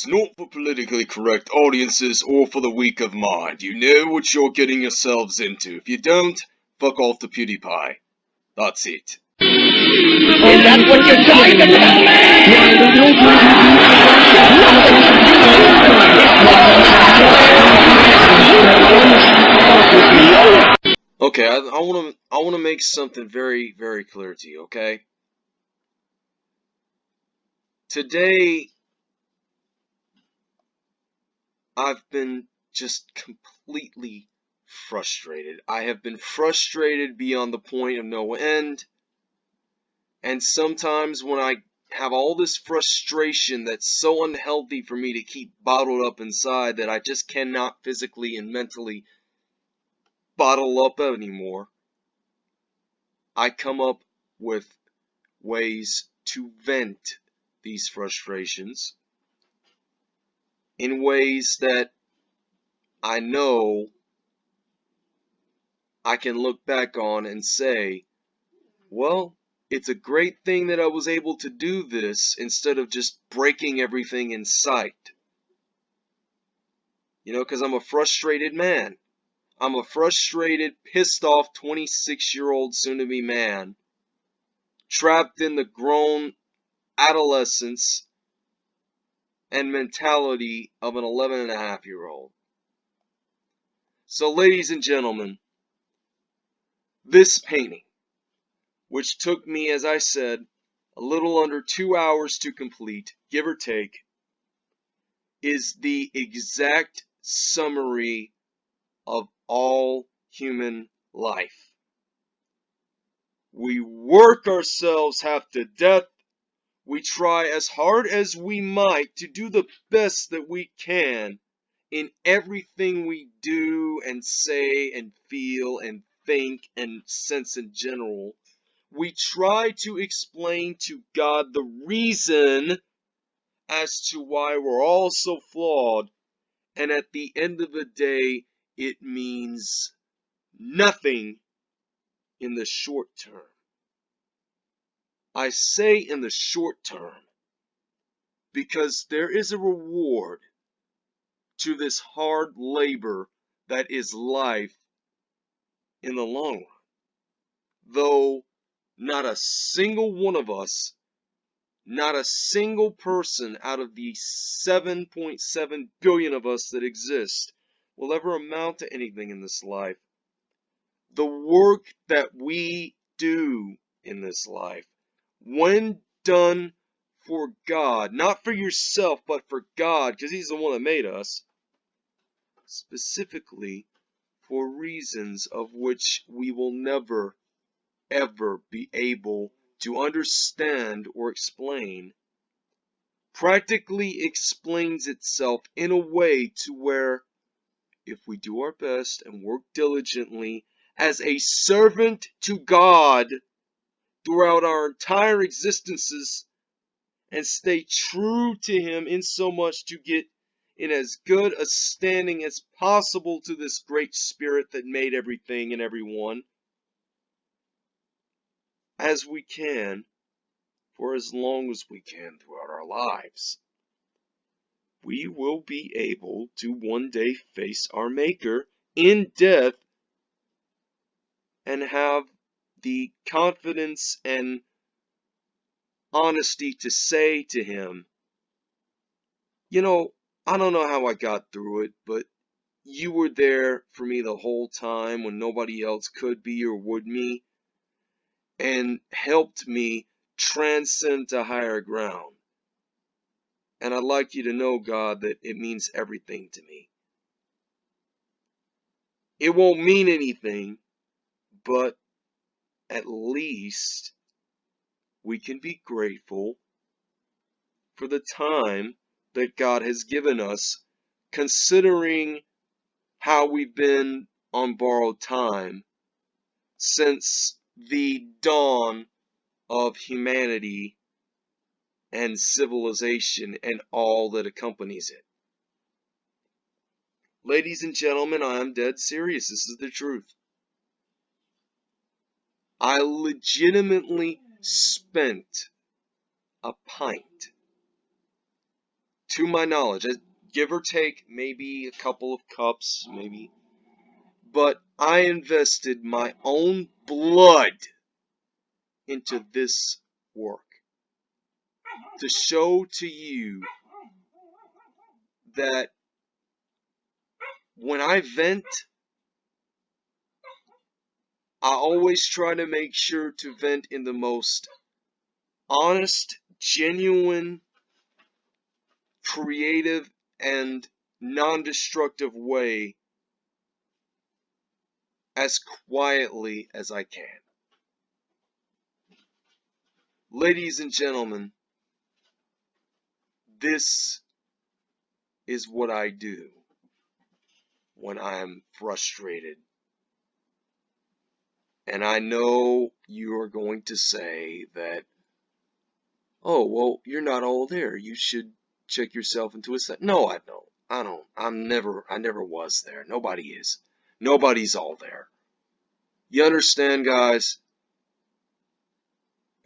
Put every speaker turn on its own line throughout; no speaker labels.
is not for politically correct audiences or for the weak of mind. You know what you're getting yourselves into. If you don't, fuck off to PewDiePie. That's it.
Is that what you're trying to tell me?
Okay, I, I want to I want to make something very very clear to you. Okay. Today, I've been just completely frustrated. I have been frustrated beyond the point of no end. And sometimes when I have all this frustration that's so unhealthy for me to keep bottled up inside that I just cannot physically and mentally bottle up anymore, I come up with ways to vent these frustrations in ways that I know I can look back on and say, well, it's a great thing that I was able to do this instead of just breaking everything in sight. You know, because I'm a frustrated man. I'm a frustrated, pissed off 26 year old soon to be man, trapped in the grown adolescence and mentality of an 11 and a half year old. So, ladies and gentlemen, this painting, which took me, as I said, a little under two hours to complete, give or take, is the exact summary of all human life. We work ourselves half to death we try as hard as we might to do the best that we can in everything we do and say and feel and think and sense in general. We try to explain to God the reason as to why we're all so flawed. And at the end of the day, it means nothing in the short term. I say in the short term because there is a reward to this hard labor that is life in the long run. Though not a single one of us, not a single person out of the 7.7 billion of us that exist will ever amount to anything in this life. The work that we do in this life when done for God, not for yourself, but for God, because He's the one that made us, specifically for reasons of which we will never, ever be able to understand or explain, practically explains itself in a way to where, if we do our best and work diligently as a servant to God, throughout our entire existences and stay true to Him in so much to get in as good a standing as possible to this great Spirit that made everything and everyone as we can for as long as we can throughout our lives. We will be able to one day face our Maker in death and have the confidence and honesty to say to him, you know, I don't know how I got through it, but you were there for me the whole time when nobody else could be or would me, and helped me transcend to higher ground. And I'd like you to know, God, that it means everything to me. It won't mean anything, but at least we can be grateful for the time that God has given us, considering how we've been on borrowed time since the dawn of humanity and civilization and all that accompanies it. Ladies and gentlemen, I am dead serious. This is the truth. I legitimately spent a pint to my knowledge, uh, give or take maybe a couple of cups, maybe. But I invested my own blood into this work to show to you that when I vent, I always try to make sure to vent in the most honest, genuine, creative, and non-destructive way as quietly as I can. Ladies and gentlemen, this is what I do when I am frustrated. And I know you are going to say that, oh, well, you're not all there. You should check yourself into a set. No, I don't. I don't. I'm never, I never was there. Nobody is. Nobody's all there. You understand, guys?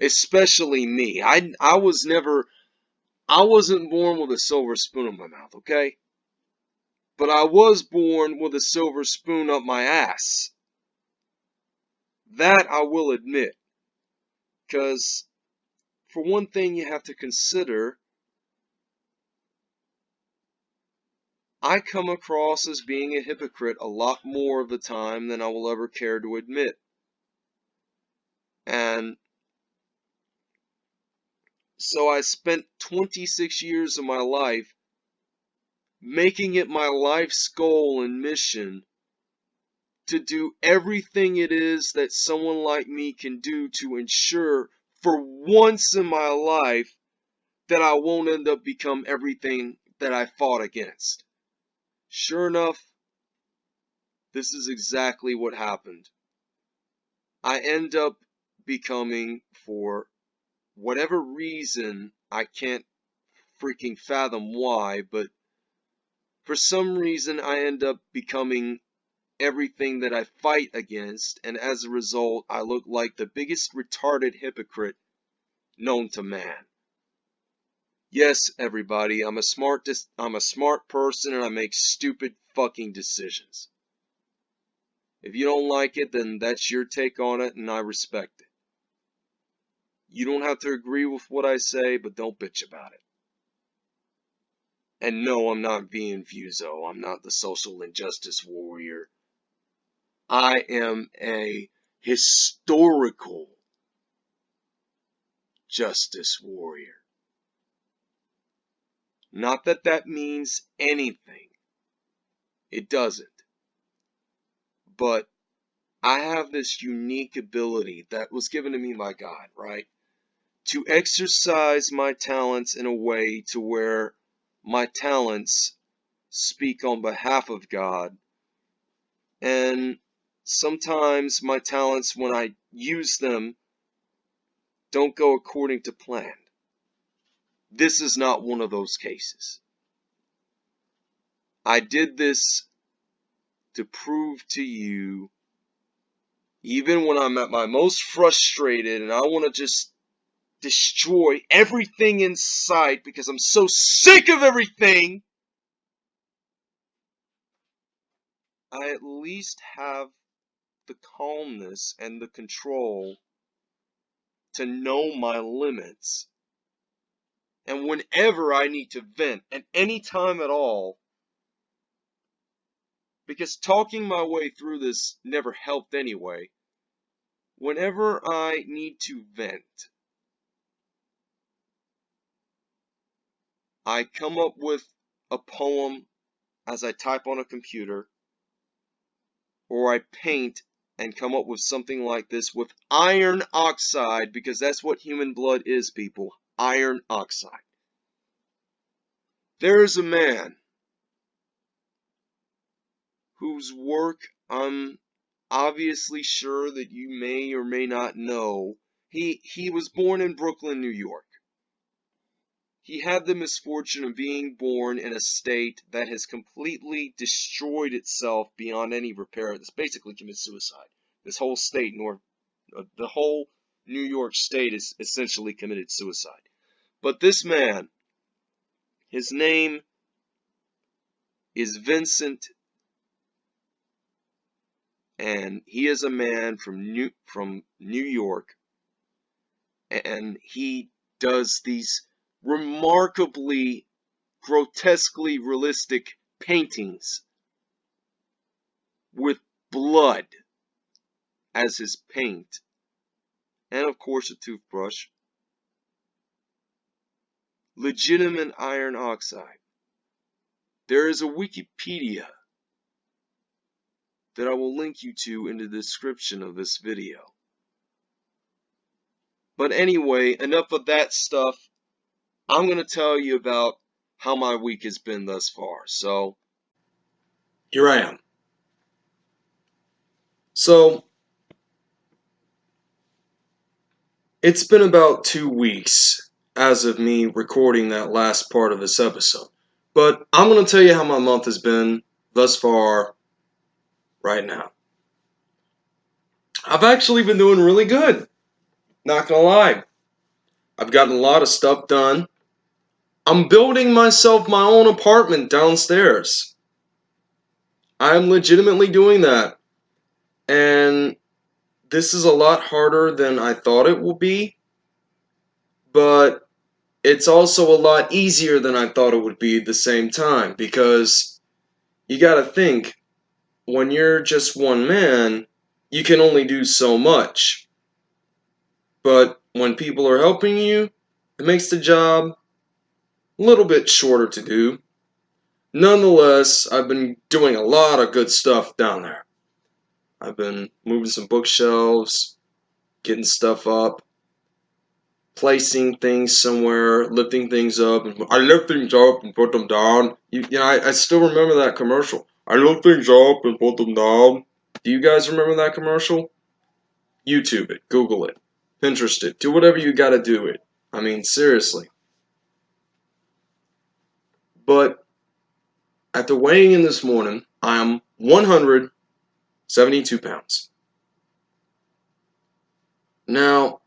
Especially me. I, I was never, I wasn't born with a silver spoon in my mouth, okay? But I was born with a silver spoon up my ass. That I will admit. Because, for one thing, you have to consider I come across as being a hypocrite a lot more of the time than I will ever care to admit. And so I spent 26 years of my life making it my life's goal and mission to do everything it is that someone like me can do to ensure for once in my life that I won't end up become everything that I fought against. Sure enough, this is exactly what happened. I end up becoming, for whatever reason, I can't freaking fathom why, but for some reason I end up becoming everything that I fight against, and as a result, I look like the biggest retarded hypocrite known to man. Yes, everybody, I'm a smart I'm a smart person and I make stupid fucking decisions. If you don't like it, then that's your take on it and I respect it. You don't have to agree with what I say, but don't bitch about it. And no, I'm not being Vuzo. I'm not the social injustice warrior. I am a historical justice warrior. Not that that means anything. It doesn't. But I have this unique ability that was given to me by God, right? To exercise my talents in a way to where my talents speak on behalf of God. And sometimes my talents, when I use them, don't go according to plan. This is not one of those cases. I did this to prove to you, even when I'm at my most frustrated and I want to just destroy everything in sight because I'm so sick of everything, I at least have the calmness and the control to know my limits. And whenever I need to vent, at any time at all, because talking my way through this never helped anyway, whenever I need to vent, I come up with a poem as I type on a computer, or I paint and come up with something like this with iron oxide, because that's what human blood is, people iron oxide. There is a man whose work I'm obviously sure that you may or may not know. He, he was born in Brooklyn, New York. He had the misfortune of being born in a state that has completely destroyed itself beyond any repair. It's basically committed suicide. This whole state, North, uh, the whole New York state is essentially committed suicide. But this man, His name is Vincent, and he is a man from New from New York, and he does these remarkably grotesquely realistic paintings with blood as his paint. And of course a toothbrush. Legitimate iron oxide. There is a wikipedia that I will link you to in the description of this video. But anyway enough of that stuff I'm going to tell you about how my week has been thus far so here I am so, it's been about two weeks as of me recording that last part of this episode. But I'm going to tell you how my month has been thus far right now. I've actually been doing really good. Not going to lie. I've gotten a lot of stuff done. I'm building myself my own apartment downstairs. I'm legitimately doing that. And this is a lot harder than I thought it will be, but it's also a lot easier than I thought it would be at the same time because you got to think when you're just one man, you can only do so much. But when people are helping you, it makes the job a little bit shorter to do. Nonetheless, I've been doing a lot of good stuff down there. I've been moving some bookshelves, getting stuff up, placing things somewhere, lifting things up. And I lift things up and put them down. You, you know, I, I still remember that commercial. I lift things up and put them down. Do you guys remember that commercial? YouTube it, Google it, Pinterest it, do whatever you gotta do it. I mean, seriously. But after weighing in this morning, I am 172 pounds. Now,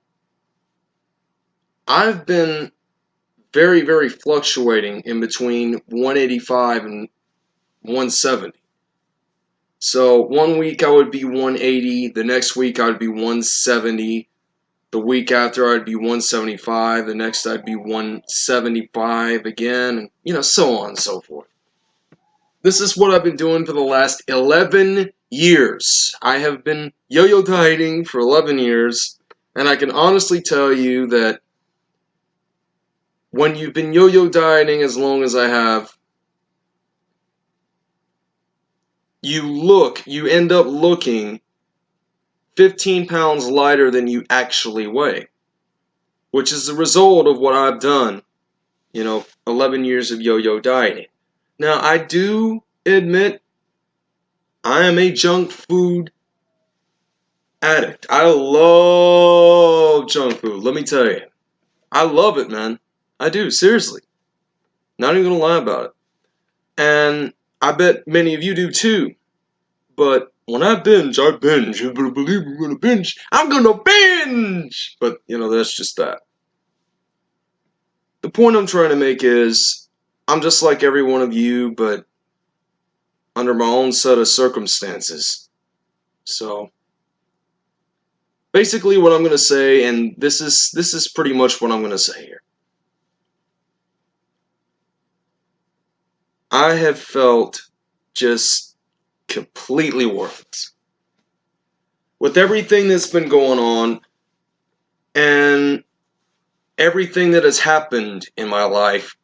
I've been very, very fluctuating in between 185 and 170. So one week I would be 180, the next week I'd be 170, the week after I'd be 175, the next I'd be 175 again, and you know, so on and so forth. This is what I've been doing for the last 11 years. I have been yo-yo dieting for 11 years, and I can honestly tell you that when you've been yo-yo dieting as long as I have, you look, you end up looking 15 pounds lighter than you actually weigh, which is the result of what I've done, you know, 11 years of yo-yo dieting. Now, I do admit I am a junk food addict. I love junk food. Let me tell you. I love it, man. I do, seriously. Not even gonna lie about it. And I bet many of you do too. But when I binge, I binge. You better believe I'm gonna binge. I'm gonna binge! But, you know, that's just that. The point I'm trying to make is I'm just like every one of you, but under my own set of circumstances. So basically what I'm to say and this is this is pretty much what I'm to say here. I have felt just completely worthless. With everything that's been going on and everything that has happened in my life,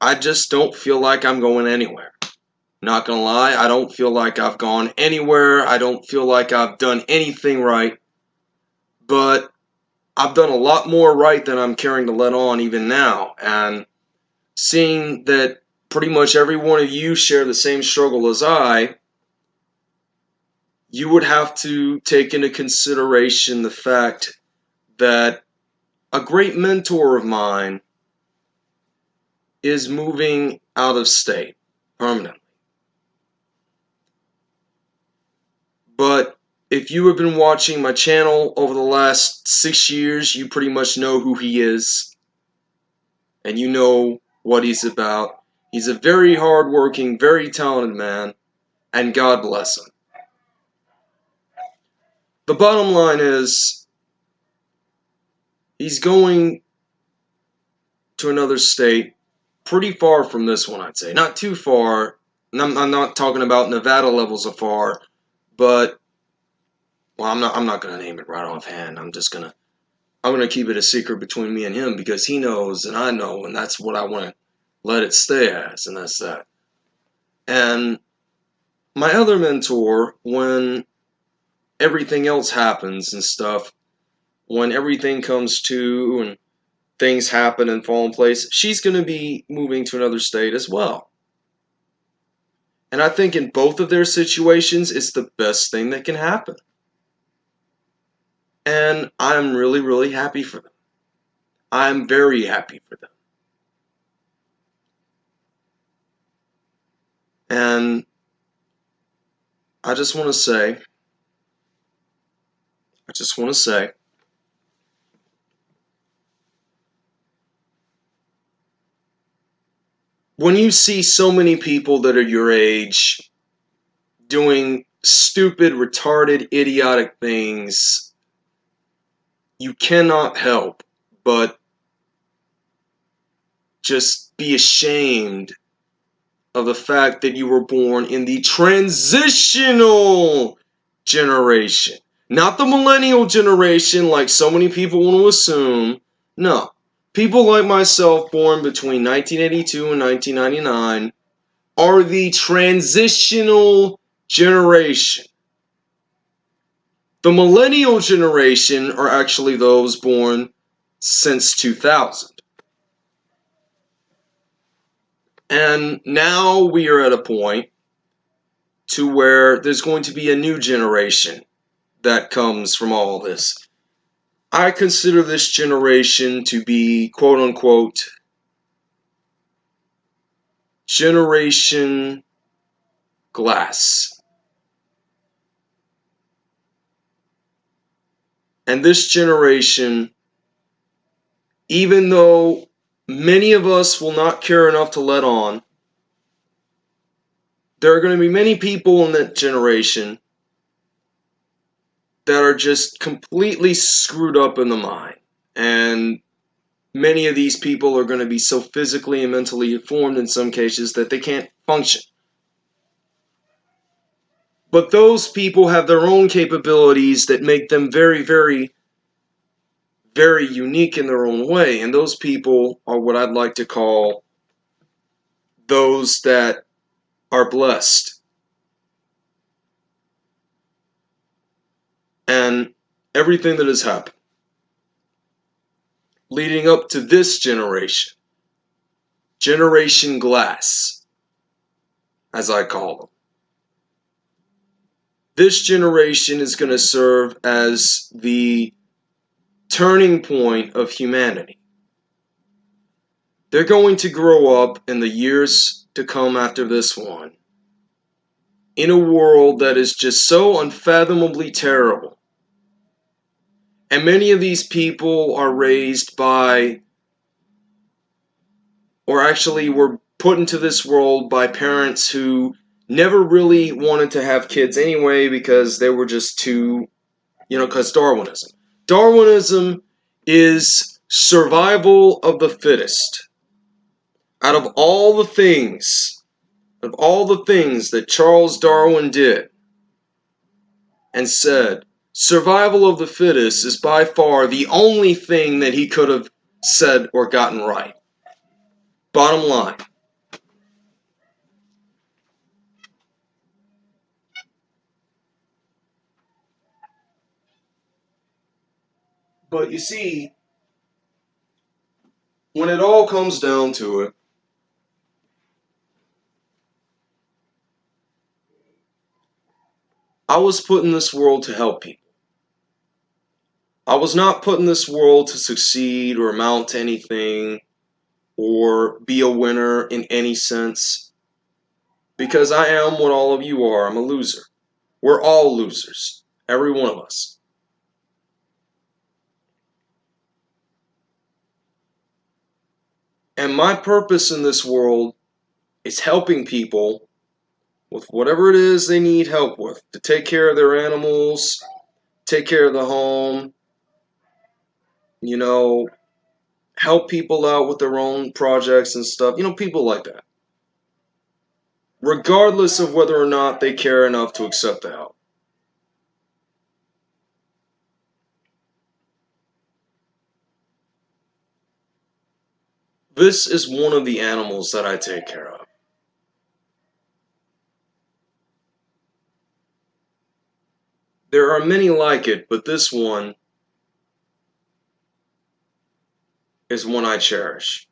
I just don't feel like I'm going anywhere. Not gonna lie, I don't feel like I've gone anywhere. I don't feel like I've done anything right. But I've done a lot more right than I'm caring to let on even now. And seeing that pretty much every one of you share the same struggle as I, you would have to take into consideration the fact that a great mentor of mine is moving out of state permanently. But if you have been watching my channel over the last six years, you pretty much know who he is. And you know what he's about. He's a very hardworking, very talented man, and God bless him. The bottom line is he's going to another state pretty far from this one, I'd say. Not too far. I'm, I'm not talking about Nevada levels of far, but well, I'm not. I'm not gonna name it right offhand. I'm just gonna. I'm gonna keep it a secret between me and him because he knows and I know, and that's what I want to let it stay as, and that's that. And my other mentor, when everything else happens and stuff, when everything comes to and things happen and fall in place, she's going to be moving to another state as well. And I think in both of their situations, it's the best thing that can happen. And I'm really, really happy for them. I'm very happy for them. And I just want to say, I just want to say, when you see so many people that are your age doing stupid, retarded, idiotic things, you cannot help but just be ashamed of the fact that you were born in the transitional generation. Not the millennial generation, like so many people want to assume. No. People like myself, born between 1982 and 1999, are the transitional generation. The millennial generation are actually those born since 2000. And now we are at a point to where there's going to be a new generation that comes from all this. I consider this generation to be quote unquote generation glass. And this generation, even though many of us will not care enough to let on. There are going to be many people in that generation that are just completely screwed up in the mind. And many of these people are going to be so physically and mentally deformed in some cases that they can't function. But those people have their own capabilities that make them very, very very unique in their own way. And those people are what I'd like to call those that are blessed. And everything that has happened leading up to this generation, Generation Glass, as I call them. This generation is going to serve as the turning point of humanity. They're going to grow up in the years to come after this one in a world that is just so unfathomably terrible. And many of these people are raised by, or actually were put into this world by parents who never really wanted to have kids anyway because they were just too, you know, because Darwinism. Darwinism is survival of the fittest. Out of all the things, of all the things that Charles Darwin did and said, survival of the fittest is by far the only thing that he could have said or gotten right. Bottom line. But you see, when it all comes down to it, I was put in this world to help people. I was not put in this world to succeed or amount to anything or be a winner in any sense. Because I am what all of you are. I'm a loser. We're all losers. Every one of us. And my purpose in this world is helping people with whatever it is they need help with to take care of their animals, take care of the home, you know, help people out with their own projects and stuff, you know, people like that. Regardless of whether or not they care enough to accept the help. This is one of the animals that I take care of. There are many like it, but this one is one I cherish.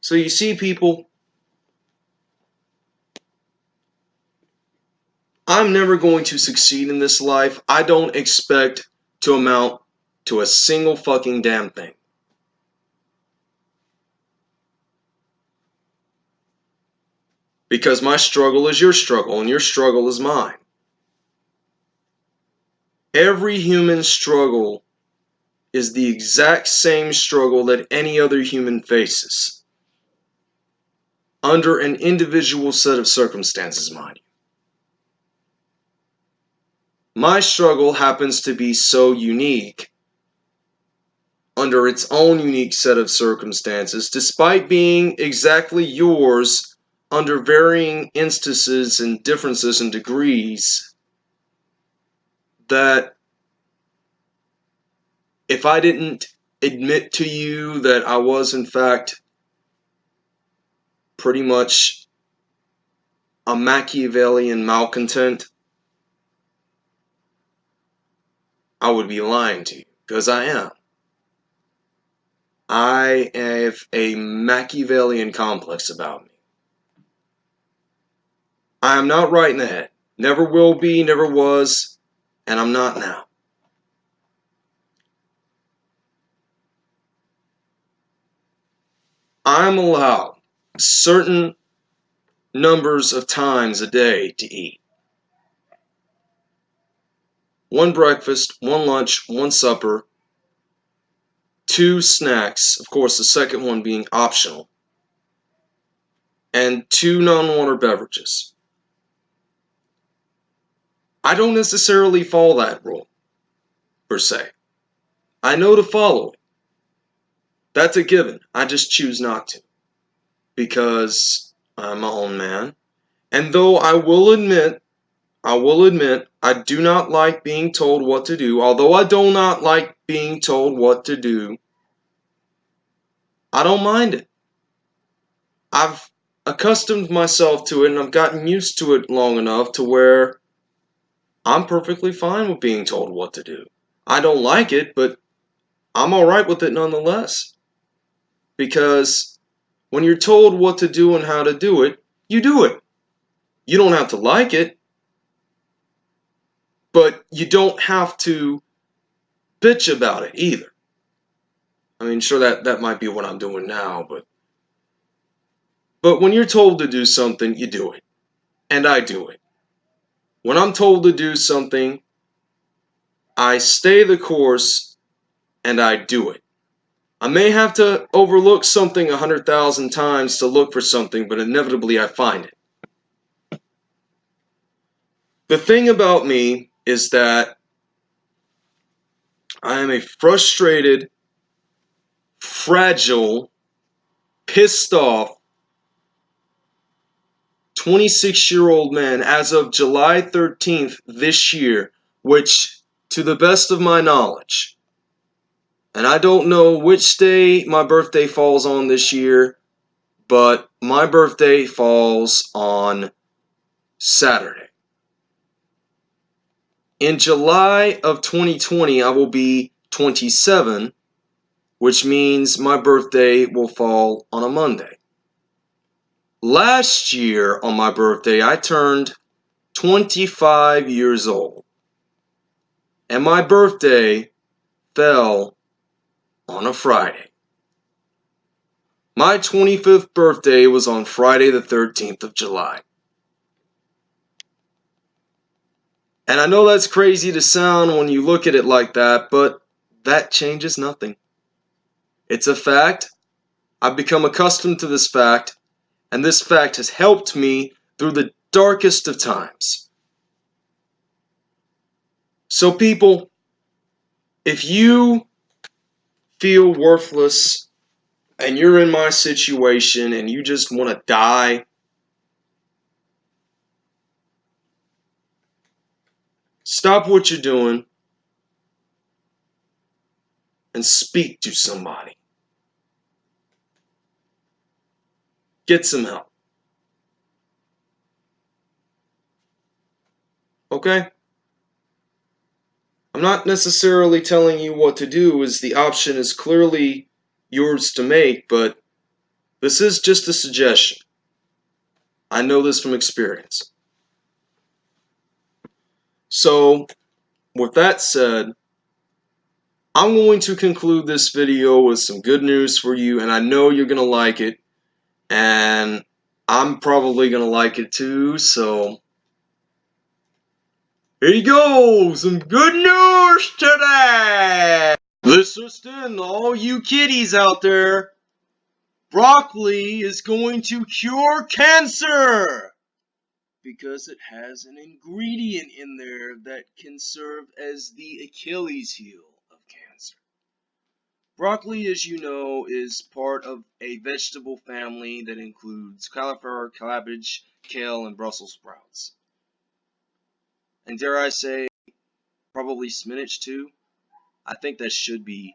So you see, people, I'm never going to succeed in this life. I don't expect to amount to a single fucking damn thing. Because my struggle is your struggle and your struggle is mine. Every human struggle is the exact same struggle that any other human faces. Under an individual set of circumstances, mind you. My struggle happens to be so unique under its own unique set of circumstances, despite being exactly yours under varying instances and differences and degrees that if I didn't admit to you that I was in fact pretty much a Machiavellian malcontent, I would be lying to you because I am. I have a Machiavellian complex about me. I am not right in the head. Never will be, never was, and I'm not now. I'm allowed certain numbers of times a day to eat. One breakfast, one lunch, one supper, two snacks, of course, the second one being optional, and two non water beverages. I don't necessarily follow that rule, per se. I know to follow it. That's a given. I just choose not to. Because I'm my own man. And though I will admit, I will admit, I do not like being told what to do, although I do not like being told what to do, I don't mind it. I've accustomed myself to it and I've gotten used to it long enough to where I'm perfectly fine with being told what to do. I don't like it, but I'm alright with it nonetheless. Because when you're told what to do and how to do it, you do it. You don't have to like it, but you don't have to bitch about it either. I mean, sure that that might be what I'm doing now, but but when you're told to do something, you do it. And I do it. When I'm told to do something, I stay the course and I do it. I may have to overlook something a hundred thousand times to look for something, but inevitably I find it. The thing about me is that I am a frustrated, fragile, pissed off, 26 year old man as of July 13th this year, which, to the best of my knowledge, and I don't know which day my birthday falls on this year, but my birthday falls on Saturday. In July of 2020, I will be 27, which means my birthday will fall on a Monday. Last year on my birthday, I turned 25 years old. And my birthday fell on a Friday. My 25th birthday was on Friday the 13th of July. And I know that's crazy to sound when you look at it like that, but that changes nothing. It's a fact. I've become accustomed to this fact, and this fact has helped me through the darkest of times. So, people, if you feel worthless and you're in my situation and you just want to die, stop what you're doing and speak to somebody. Get some help. Okay? I'm not necessarily telling you what to do, as the option is clearly yours to make, but this is just a suggestion. I know this from experience. So, with that said, I'm going to conclude this video with some good news for you, and I know you're going to like it, and I'm probably going to like it too, so here you go, some good news today! This Listen, all you kiddies out there, broccoli is going to cure cancer! Because it has an ingredient in there that can serve as the Achilles heel of cancer. Broccoli, as you know, is part of a vegetable family that includes cauliflower, cabbage, kale, and Brussels sprouts and dare I say, probably spinach too. I think that should be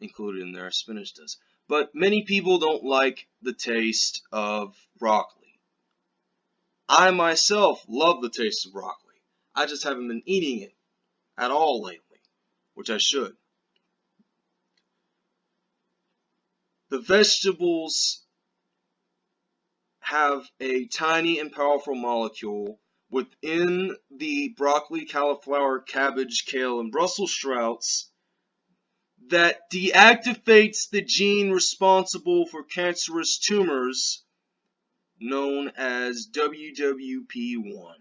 included in there. Spinach does. But many people don't like the taste of broccoli. I myself love the taste of broccoli. I just haven't been eating it at all lately, which I should. The vegetables have a tiny and powerful molecule within the broccoli, cauliflower, cabbage, kale, and Brussels sprouts that deactivates the gene responsible for cancerous tumors known as WWP1.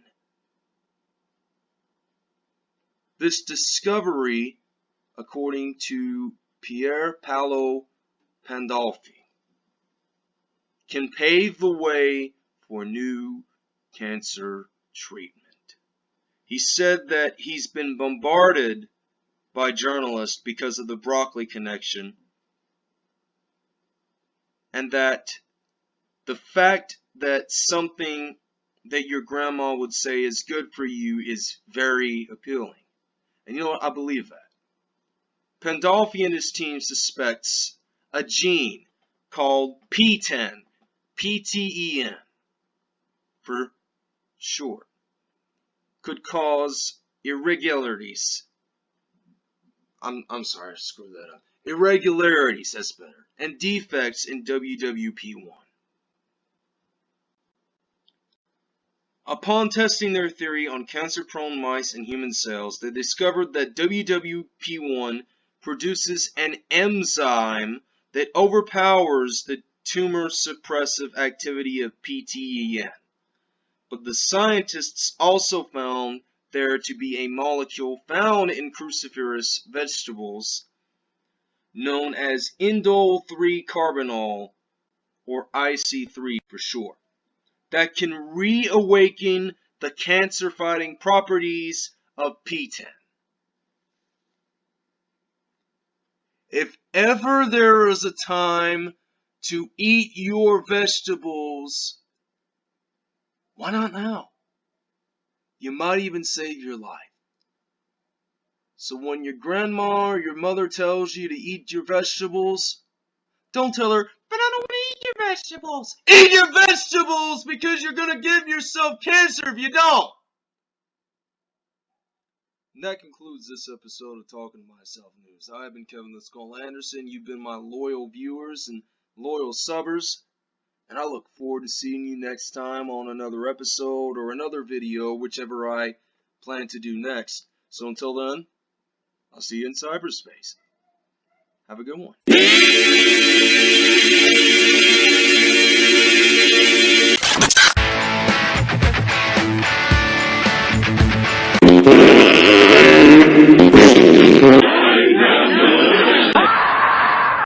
This discovery, according to Pier Paolo Pandolfi, can pave the way for new cancer treatment. He said that he's been bombarded by journalists because of the broccoli connection and that the fact that something that your grandma would say is good for you is very appealing. And you know what? I believe that. Pandolfi and his team suspects a gene called PTEN, P-T-E-N, for short, could cause irregularities. I'm, I'm sorry, I screwed that up. Irregularities, that's better, and defects in WWP1. Upon testing their theory on cancer-prone mice and human cells, they discovered that WWP1 produces an enzyme that overpowers the tumor suppressive activity of PTEN but the scientists also found there to be a molecule found in cruciferous vegetables known as indole 3-carbinol, or IC3 for short, that can reawaken the cancer-fighting properties of PTEN. If ever there is a time to eat your vegetables why not now? You might even save your life. So when your grandma or your mother tells you to eat your vegetables, don't tell her, but eat your vegetables. Eat your vegetables because you're going to give yourself cancer if you don't. And that concludes this episode of Talking to Myself News. I have been Kevin the Skull Anderson. You've been my loyal viewers and loyal subbers. And I look forward to seeing you next time on another episode or another video, whichever I plan to do next. So until then, I'll see you in cyberspace. Have a good one.